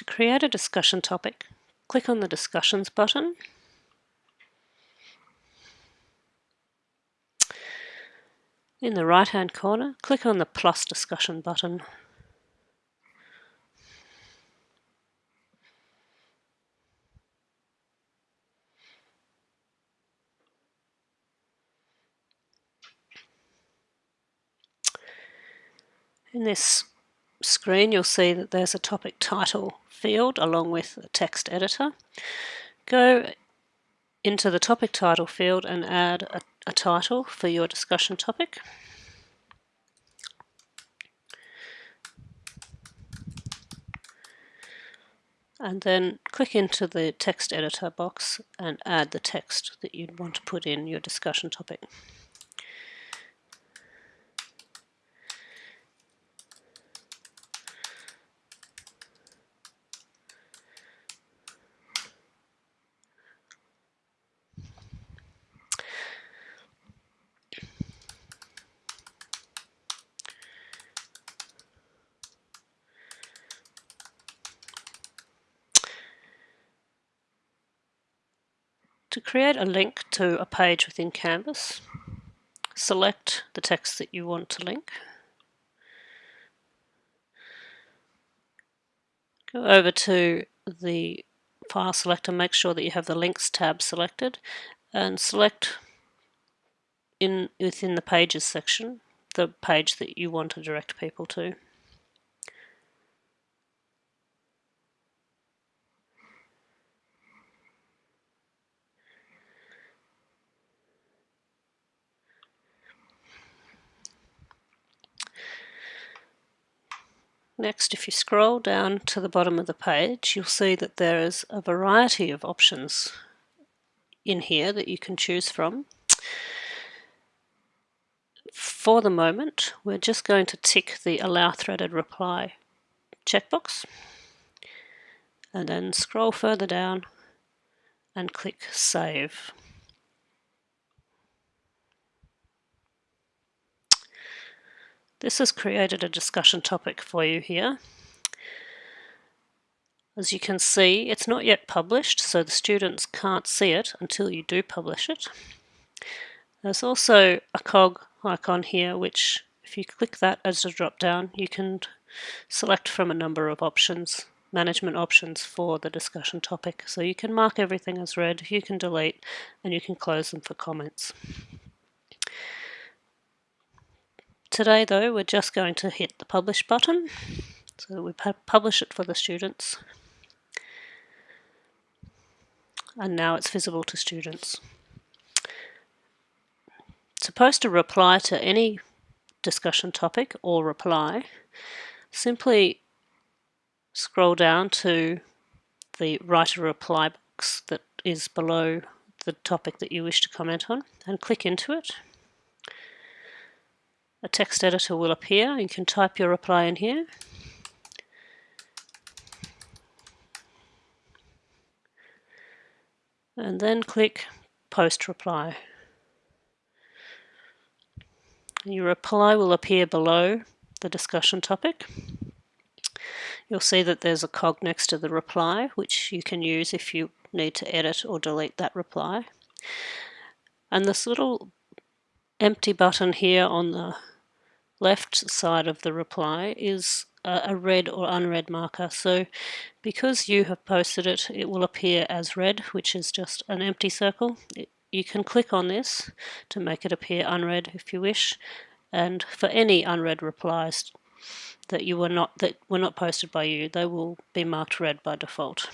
To create a discussion topic, click on the Discussions button. In the right hand corner, click on the plus discussion button. In this screen you'll see that there's a topic title field along with a text editor. Go into the topic title field and add a, a title for your discussion topic. and then click into the text editor box and add the text that you'd want to put in your discussion topic. To create a link to a page within Canvas, select the text that you want to link. Go over to the file selector, make sure that you have the links tab selected and select in within the pages section the page that you want to direct people to. Next, if you scroll down to the bottom of the page, you'll see that there is a variety of options in here that you can choose from. For the moment, we're just going to tick the Allow Threaded Reply checkbox and then scroll further down and click Save. This has created a discussion topic for you here. As you can see, it's not yet published, so the students can't see it until you do publish it. There's also a cog icon here, which if you click that as a drop down, you can select from a number of options, management options for the discussion topic. So you can mark everything as read, you can delete, and you can close them for comments. Today though we're just going to hit the publish button so we publish it for the students and now it's visible to students. Supposed to reply to any discussion topic or reply simply scroll down to the write a reply box that is below the topic that you wish to comment on and click into it a text editor will appear. You can type your reply in here. And then click Post Reply. Your reply will appear below the discussion topic. You'll see that there's a cog next to the reply, which you can use if you need to edit or delete that reply. And this little empty button here on the left side of the reply is a read or unread marker. So because you have posted it, it will appear as read, which is just an empty circle. You can click on this to make it appear unread if you wish. And for any unread replies that you were not that were not posted by you, they will be marked red by default.